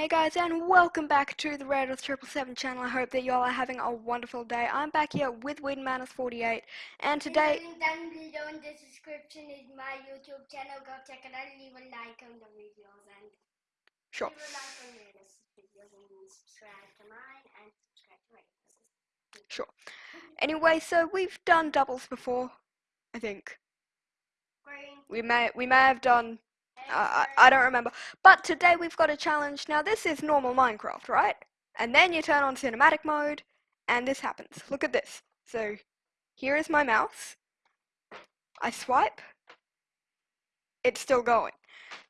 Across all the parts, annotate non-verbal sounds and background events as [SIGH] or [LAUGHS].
Hey guys and welcome back to the Red with Triple Seven channel. I hope that y'all are having a wonderful day. I'm back here with Weed Manus 48 and today link down below in the description is my YouTube channel. Go check it out. Leave a like on the videos and Sure. leave a like on your videos and subscribe to mine and subscribe to. Sure. Anyway, so we've done doubles before, I think. Green. We may we may have done I, I don't remember. But today we've got a challenge. Now this is normal Minecraft, right? And then you turn on cinematic mode and this happens. Look at this. So here is my mouse. I swipe. It's still going.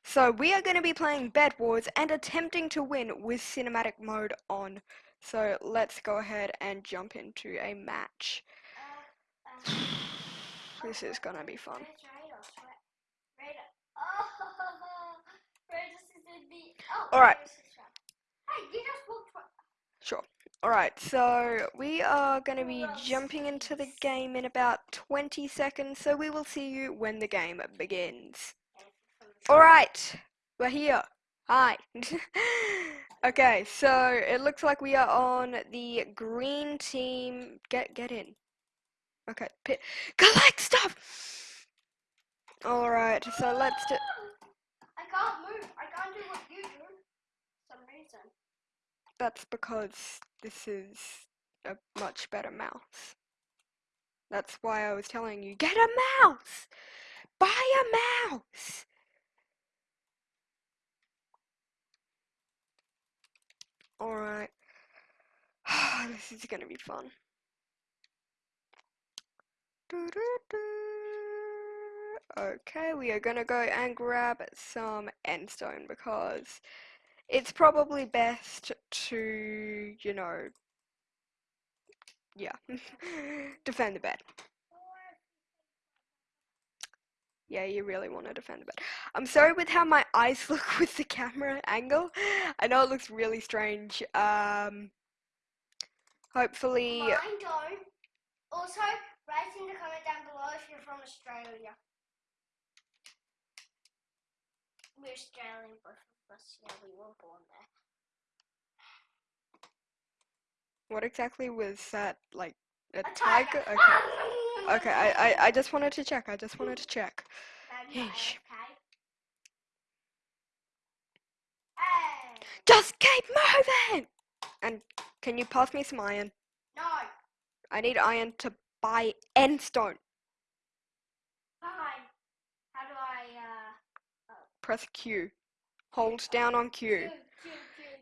So we are going to be playing Bed Wars and attempting to win with cinematic mode on. So let's go ahead and jump into a match. [SIGHS] This is gonna be fun. Where's Radius? Where- Radius. Oh, Radius is in the. Oh, Alright. Radius is trapped. Hey, you just walked. right- Sure. Alright, so we are going to be jumping into the game in about 20 seconds, so we will see you when the game begins. Alright, we're here. Hi. [LAUGHS] okay, so it looks like we are on the green team. Get get in. Okay, pit. Collect stuff! Alright, so let's do. I can't move. I can't do what you do. For some reason. That's because this is a much better mouse. That's why I was telling you, get a mouse! Buy a mouse! Alright. [SIGHS] this is gonna be fun. Okay, we are gonna go and grab some endstone because it's probably best to, you know, yeah, [LAUGHS] defend the bed. Yeah, you really want to defend the bed. I'm sorry with how my [LAUGHS] eyes look with the camera angle. I know it looks really strange. Um, hopefully, Mine don't. Also, write in the comment down below if you're from Australia. We're Australian, both us. Yeah, we were born there. what exactly was that? Like a, A tiger? tiger. Okay. Okay, I, I, I just wanted to check. I just wanted to check. Yeesh. Just keep moving! And can you pass me some iron? No! I need iron to buy endstone. Fine. How do I, uh... Press Q. Hold down on Q. Q,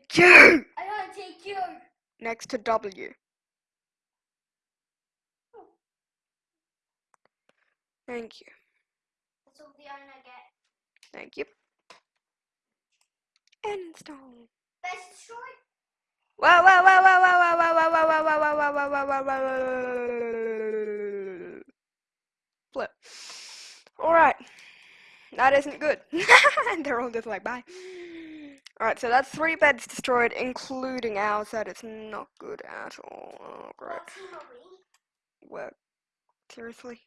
Q, Q. I want to take Q. Next to W. Thank you. That's all the iron I get. Thank you. Endstone. Best destroy. Wow, wow, wow, wow, wow, wow, wow, wow, wow, wow, wow, wow, wow, wow, wow, wow, wow. Flip. Alright. That isn't good. [LAUGHS] and they're all just like, bye. Alright, so that's three beds destroyed, including ours. That is not good at all. Oh, great. What team are we? Work. Seriously?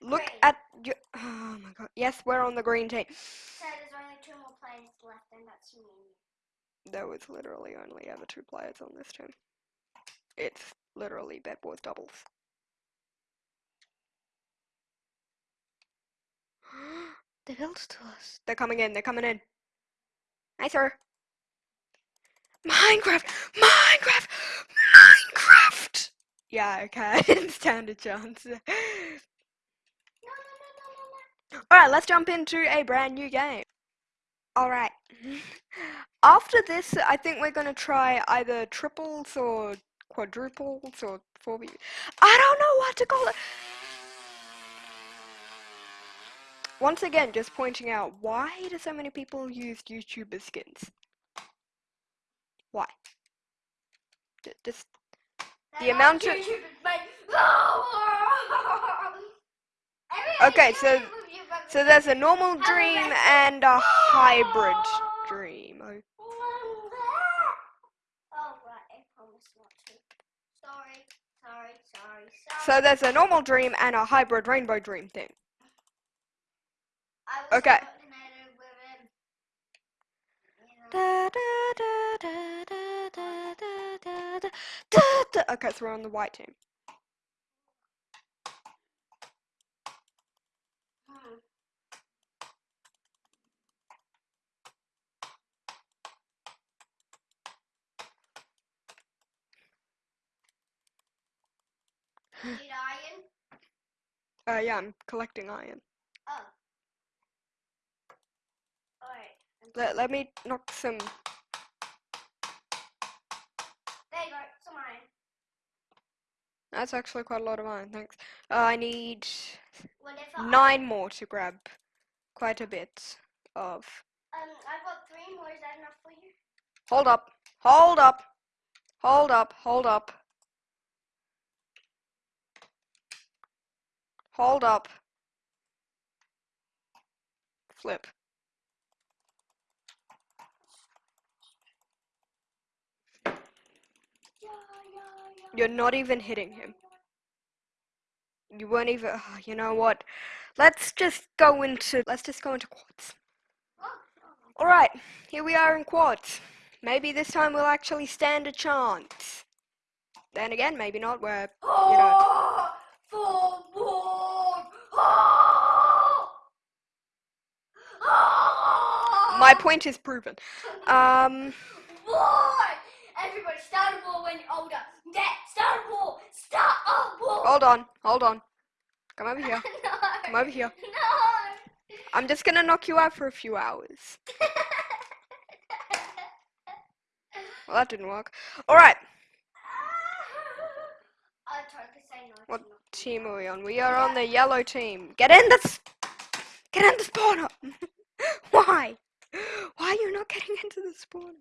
Look Green. at you. Oh my god. Yes, we're on the green team. So there's only two more players left, and that's me. There was literally only ever two players on this team. It's literally Bed Wars doubles. [GASPS] [GASPS] [GASPS] they built to us. They're coming in, they're coming in. Hi, sir. Minecraft! Minecraft! Minecraft! Yeah, okay, I didn't stand a chance. No, no, no, no, no, no. Alright, let's jump into a brand new game. Alright. [LAUGHS] After this, I think we're gonna try either triples or quadruples or four. I don't know what to call it! Once again, just pointing out, why do so many people use YouTuber skins? Why? J- Just, The They're amount of- YouTubers, but- [LAUGHS] Every Okay, so- you move your butt- so there's a normal dream and a hybrid [GASPS] dream. Oh, Oh, right, I promise not to. Sorry, sorry, sorry, sorry. So there's a normal dream and a hybrid rainbow dream thing. Da. Okay, so we're on the white team. Need iron? Uh, yeah, I'm collecting iron. Oh. Alright. Let, let me knock some. There you go, some iron. That's actually quite a lot of iron, thanks. Uh, I need Whatever. Nine more to grab quite a bit of. Um, I've got three more. Is that enough for you? Hold up, hold up, hold up, hold up. Hold up. Flip. Yeah, yeah, yeah. You're not even hitting him. You weren't even. ah, you know what? Let's just go into. Let's just go into quads. Oh, oh. All right, here we are in quads. Maybe this time we'll actually stand a chance. Then again, maybe not. Where Oh, for more. Oh! Oh! my point is proven. Um! Everybody start a war when you're older. Yeah, start a war. Start a war. hold on, hold on. Come over here. [LAUGHS] no. Come over here. No. I'm just gonna knock you out for a few hours. Well, that didn't work. All right, [LAUGHS] I tried to say no. What team are we on? We are on the yellow team. Get in the. Get in the spawner. [LAUGHS] Why? Why are you not getting into the spawner?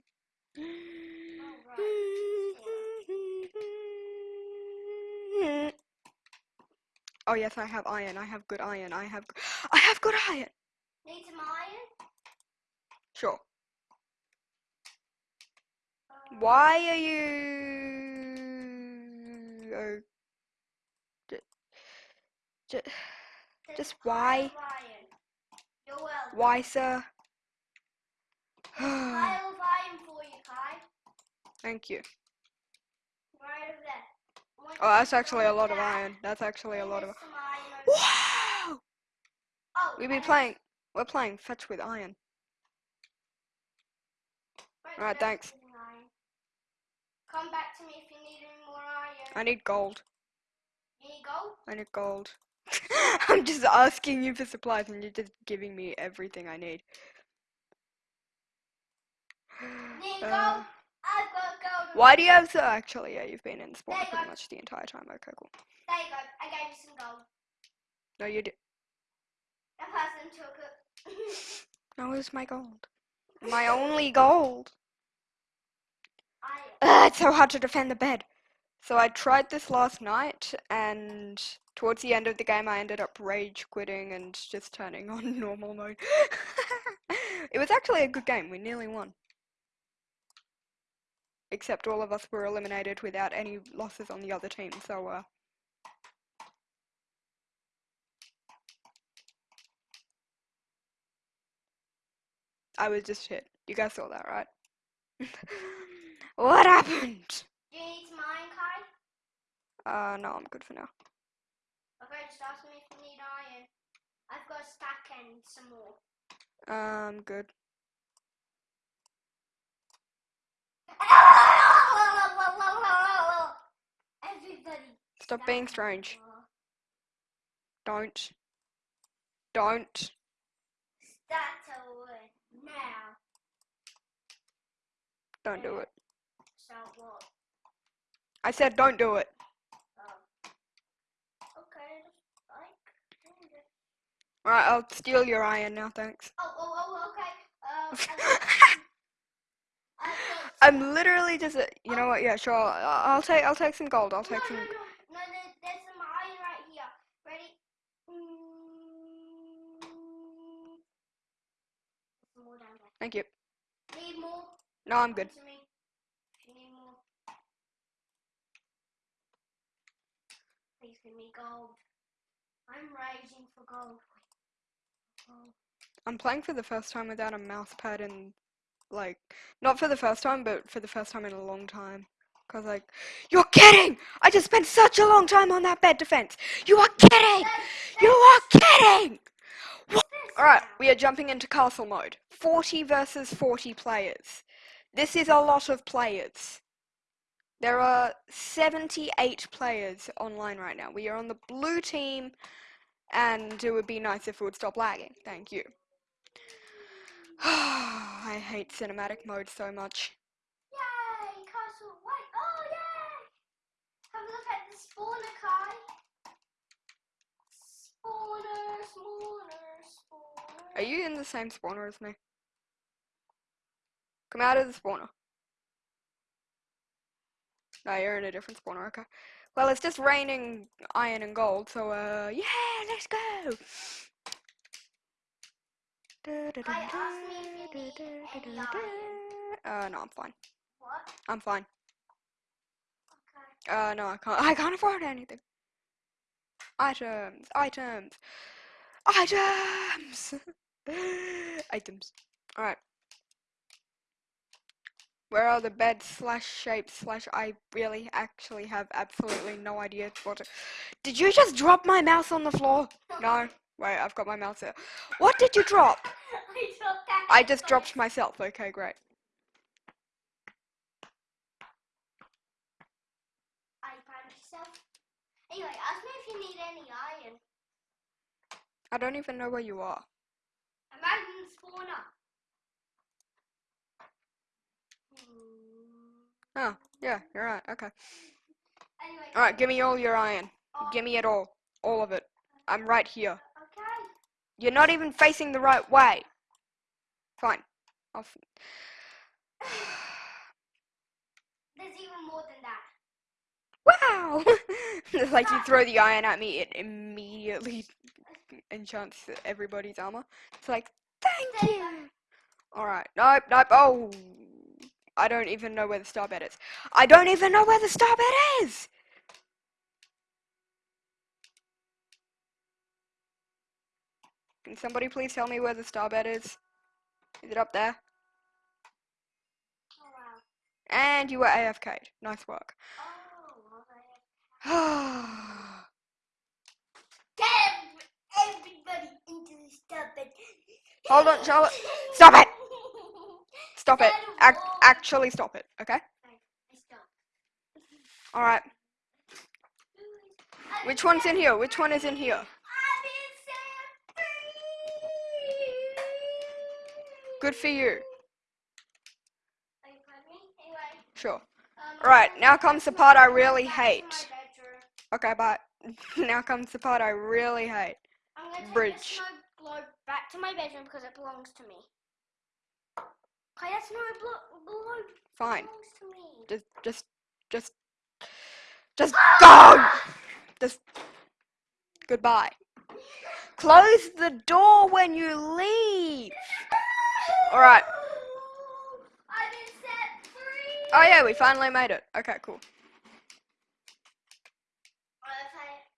Oh yes, I have iron. I have good iron. I have. I have good iron. Need some iron? Sure. Uh, Why are you? Oh, j- j- just why? of iron. You're welcome. why, sir? There's a pile of iron for you, Kai. Thank you. Right over there. I want Oh, that's actually a lot of iron. That's actually a lot of. there's some iron over there. Wow! Oh, We be and playing. We're playing fetch with iron. Alright, thanks. Come back to me if you need any more iron. I need gold. You need gold? I need gold. [LAUGHS] I'm just asking you for supplies and you're just giving me everything I need. Need Uh, gold? I've got gold. why do you have so? Actually, yeah, you've been in the spawn pretty go. much the entire time. Okay, cool. There you go. I gave you some gold. No, you did. That person took it. [LAUGHS] No, it was my gold. [LAUGHS] My only gold. I. Ugh, [LAUGHS] it's so hard to defend the bed. So I tried this last night, and towards the end of the game, I ended up rage quitting and just turning on normal mode. it was actually a good game. We nearly won. Except all of us were eliminated without any losses on the other team. So uh, I was just hit. You guys saw that, right? [LAUGHS] what happened? Do you need some iron, Kai? Uh, no, I'm good for now. Okay, just ask me if you need iron. I've got a stack and some more. Um, good. Stop being strange. Don't. Don't. Start over now. Don't do it. So what? I said don't do it. Oh. Okay, like. Alright, I'll steal your iron now, thanks. Oh, oh, oh, okay. Uh, I've got- I've got I'm literally just, a, you know what? Yeah, sure. I'll, I'll take, I'll take some gold. I'll take no, some. no, no, there, there's some iron right here. Ready? Mm. There's some more down there. Thank you. Need more? No, I'm good. Come to me. If you need more. Please give me gold. I'm raging for gold. Oh. I'm playing for the first time without a mouse pad and like, not for the first time, but for the first time in a long time. Cause like, you're kidding! I just spent such a long time on that bed defense. You are kidding! You are kidding! Alright, we are jumping into castle mode. 40 versus 40 players. This is a lot of players. There are 78 players online right now. We are on the blue team, and it would be nice if it would stop lagging. Thank you. [SIGHS] I hate cinematic mode so much. Yay! Castle White. Oh, yay! Have a look at the spawner, Kai. Spawner, spawner. Are you in the same spawner as me? Come out of the spawner. No, you're in a different spawner, okay. Well, it's just raining iron and gold, so, uh, yeah, let's go! Kai, ask me if you need any iron. Uh, no, I'm fine. What? I'm fine. Okay. Uh, no, I can't. I can't afford anything. Items, items, items, [LAUGHS] items. All right. Where are the beds slash shapes slash? I really actually have absolutely no idea what. To... Did you just drop my mouse on the floor? No. Wait, I've got my mouse here. What did you drop? [LAUGHS] I dropped that. I just dropped myself. Okay, great. I found yourself. Anyway, ask me if you need any iron. I don't even know where you are. I'm in the spawner. Oh, yeah, you're right. Okay. Anyway. All right, give me all your iron. Oh, Give me it all. All of it. I'm right here. Okay. You're not even facing the right way. Fine. I'll f- [SIGHS] There's even more than that. wow! [LAUGHS] Like you throw the iron at me, it immediately enchants everybody's armor. It's like, thank you! Alright, nope, nope, oh! I don't even know where the star bed is. I don't even know where the star bed is! Can somebody please tell me where the star bed is? Is it up there? Oh wow. And you were AFK'd. Nice work. Oh. [SIGHS] Get ev- everybody into the stop it. Hold on, Charlotte. Stop it! Stop it. Ac- actually stop it, okay? Alright. Which one's in here? Which one is in here? Good for you. Sure. Alright, now comes the part I really hate. Okay, bye. [LAUGHS] now comes the part I really hate. Bridge. The snow globe back to my bedroom because it belongs to me. Okay, that snow blo- globe Fine. belongs to me. Just, just, just, just go! Just, goodbye. Close the door when you leave. Alright. I've been set free. Oh yeah, we finally made it. Okay, cool. Okay,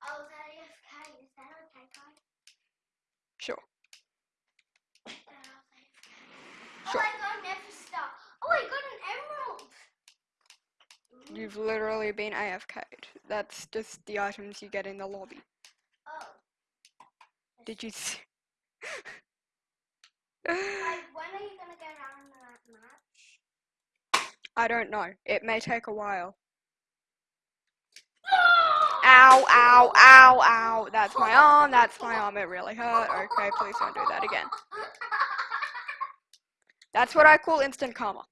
I was AFK. Is that okay, guys? Sure. Then I was AFK. Sure. Oh, I got an F star. Oh, I got an emerald. You've literally been AFK'd. That's just the items you get in the lobby. Oh. Did you see? Like, [LAUGHS] when are you gonna get on that match? I don't know. It may take a while. Ow, ow, ow, ow. That's my [LAUGHS] arm, that's my arm. It really hurt. Okay, please don't do that again. That's what I call instant karma.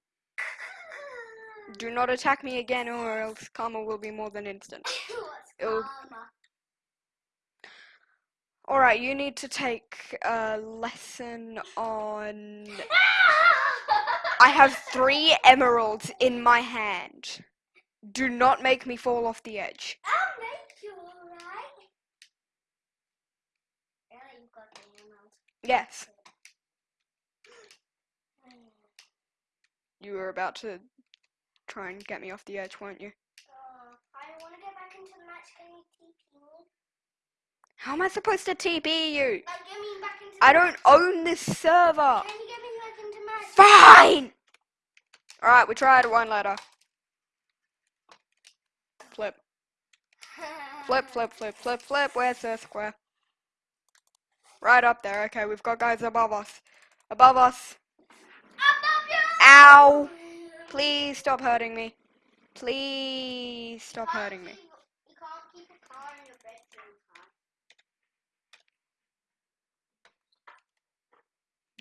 Do not attack me again or else karma will be more than instant. [COUGHS] What's It'll- karma? Alright, you need to take a lesson on. I have three emeralds in my hand. Do not make me fall off the edge. I'll make you alright. Really, you got the emerald. Yes, you were about to try and get me off the edge, weren't you? Uh, I want to get back into the match. Can you TP me? How am I supposed to TP you? Like, get me back into. I don't match. own this server. Can you get me back into match? Fine! Alright, we tried one letter. Flip, [LAUGHS] flip, flip, flip, flip. Where's the square? Right up there. Okay, we've got guys above us. Above us. Ow! Please stop hurting me. Please stop hurting me.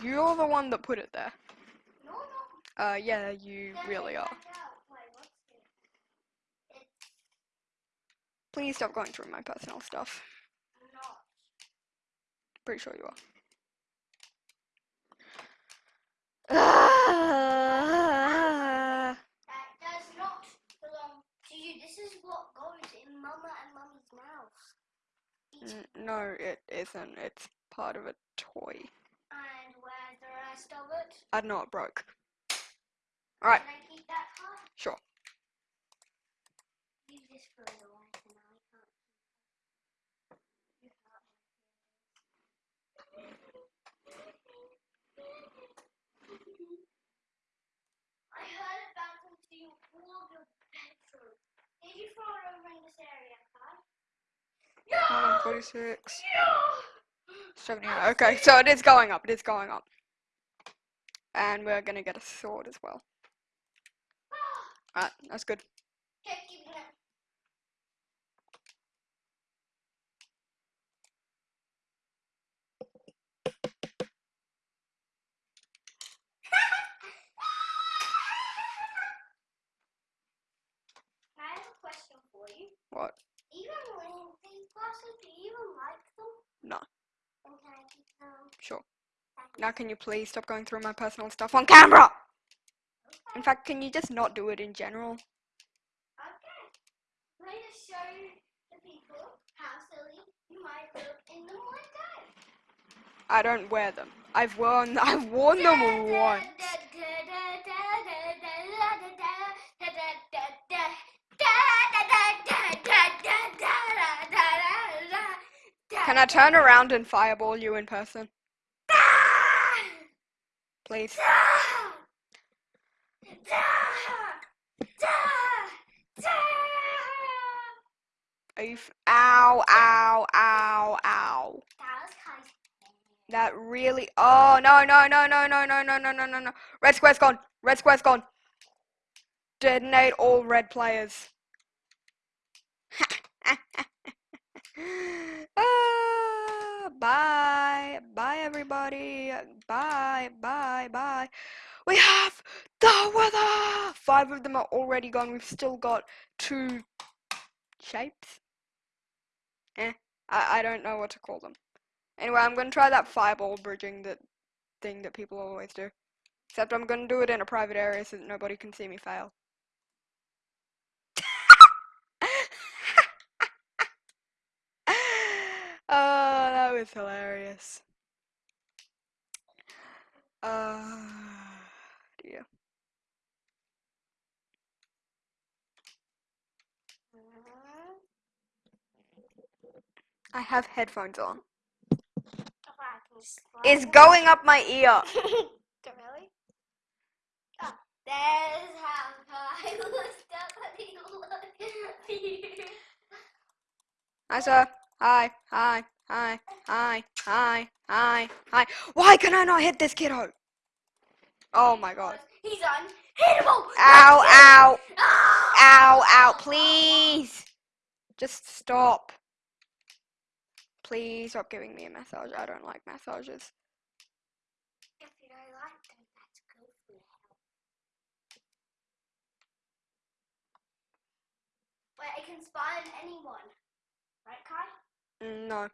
You're the one that put it there. Uh, yeah, you really are. Please stop going through my personal stuff. Pretty sure you are. [SIGHS] That does not belong to you. This is what goes in Mama and Mummy's mouth. Eat. N- no, it isn't. It's part of a toy. And where's the rest of it? I know it broke. Alright, Can I keep that car? sure. Leave this for the wife and I can't keep it. You can't. I heard it bounce into your wall of your bedroom. Did you throw it over in this area, Kai? On, 46. 79. Okay, so it is going up. It is going up. And we're gonna get a sword as well. Alright, that's good. Okay, keep it. I have a question for you. What? Even when these glasses, do you even like them? No. Then can I keep them? Sure. Now, can you please stop going through my personal stuff on camera? In fact, can you just not do it in general? Okay. Let me just show the people how silly you might look in them one day. I don't wear them. I've worn [LAUGHS] I've worn them once. Can I turn around and fireball you in person? Please. Are you ow, ow, ow, ow. That really Oh no no no no no no no no no no no. Red square's gone. Red square's gone. Detonate all red players. Bye. Bye everybody. Bye. Bye. Bye. We have the weather! Five of them are already gone. We've still got two shapes. Eh. I, I don't know what to call them. Anyway, I'm gonna try that fireball bridging that thing that people always do. Except I'm gonna do it in a private area so that nobody can see me fail. oh, that was hilarious. Uh, dear. I have headphones on. It's going up my ear. [LAUGHS] really? Oh, there's how I [LAUGHS] was definitely look. Hi, sir. Hi, hi, hi, hi, hi, hi, hi. Why can I not hit this kiddo? Oh my god. He's unhittable. Ow, ow, Ow, ow, ow, please. Just stop. Please stop giving me a massage. I don't like massages. If you don't like them, that's good for your health. Wait, I can spy on anyone. Right, Kai? Mm, no.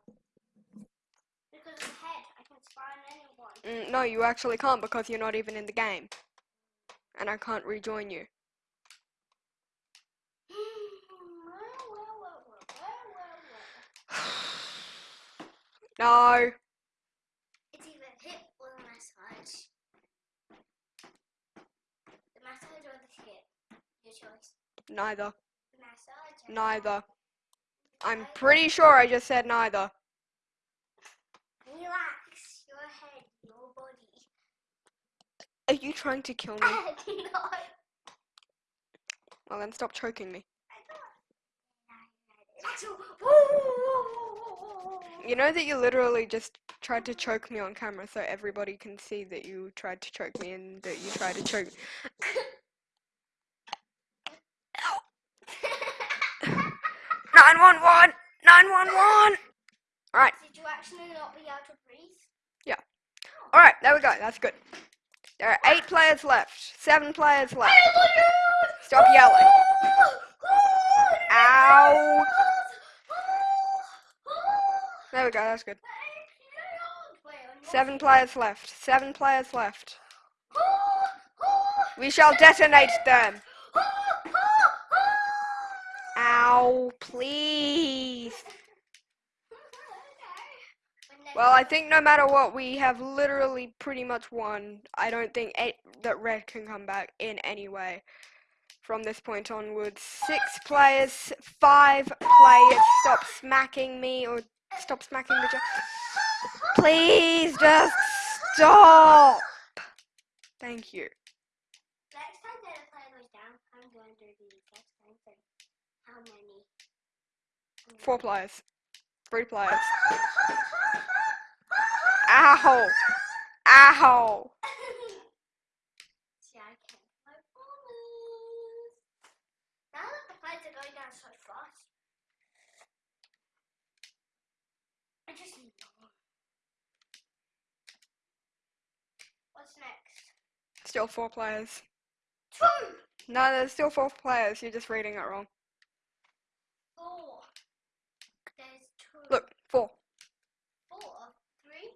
Because of the head, I can spy on anyone. Mm, no, you actually can't because you're not even in the game. And I can't rejoin you. [SIGHS] No. It's either hit or the massage. The massage or the hit. Your choice. Neither. The massage. or Neither. I'm pretty sure I just said neither. Relax your head, your body. Are you trying to kill me? [LAUGHS] no. Well, then stop choking me. I don't. Axel. Ooh. You know that you literally just tried to choke me on camera so everybody can see that you tried to choke me and that you tried to choke. [LAUGHS] 911! 911! Alright, Did you actually not be able to breathe? Yeah. Alright, there we go, that's good. There are eight players left, seven players oh left. Stop oh yelling. Ow! Oh there we go, that's good. Seven players left, seven players left. We shall detonate them. Please. Well, I think no matter what, we have literally pretty much won. I don't think eight, that red can come back in any way from this point onwards. Six players, five players. Stop smacking me or stop smacking the. jo- Please just stop. Thank you. Next time that a player goes down, I'm going to do the exact same thing. How many? Four players. Three players. Ow! Ow! See, I can't my bonus. Now that the players are going down so fast, I just need one. What's next? Still four players. Two, No, there's still four players. You're just reading it wrong. four. There's two. Look, four. Four, three.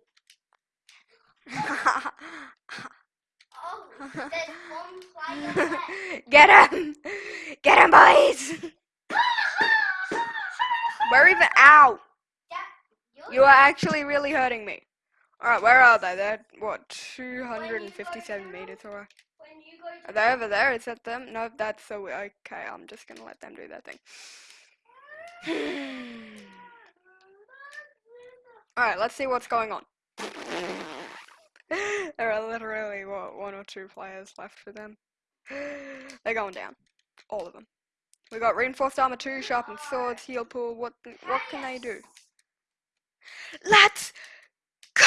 Oh, there's one player left. Get him! Get him, boys! We're even out. Yeah, you're actually really hurting me. Alright, where are they? They're, what, 257 meters away? you Are they over there? Is that them? No, that's so okay. I'm just gonna let them do their thing. [SIGHS] Alright, let's see what's going on. [SIGHS] there are literally, what, one or two players left for them. They're going down. All of them. We got reinforced armor 2, sharpened swords, heal pool. What, what can they do? Let's go!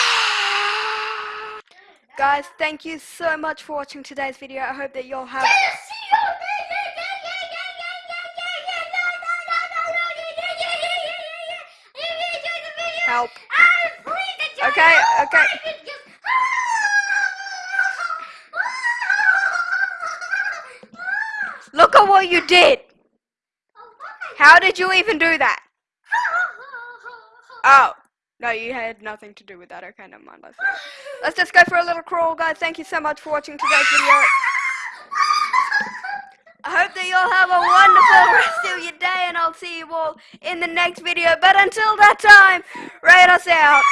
Guys, thank you so much for watching today's video. I hope that you'll have help. Okay, okay. Look at what you did. How did you even do that? Oh, no, you had nothing to do with that. Okay, never mind. Let's, let's just go for a little crawl, guys. Thank you so much for watching today's video. I hope that you all have a wonderful rest of your day, and I'll see you all in the next video. But until that time, rate us out.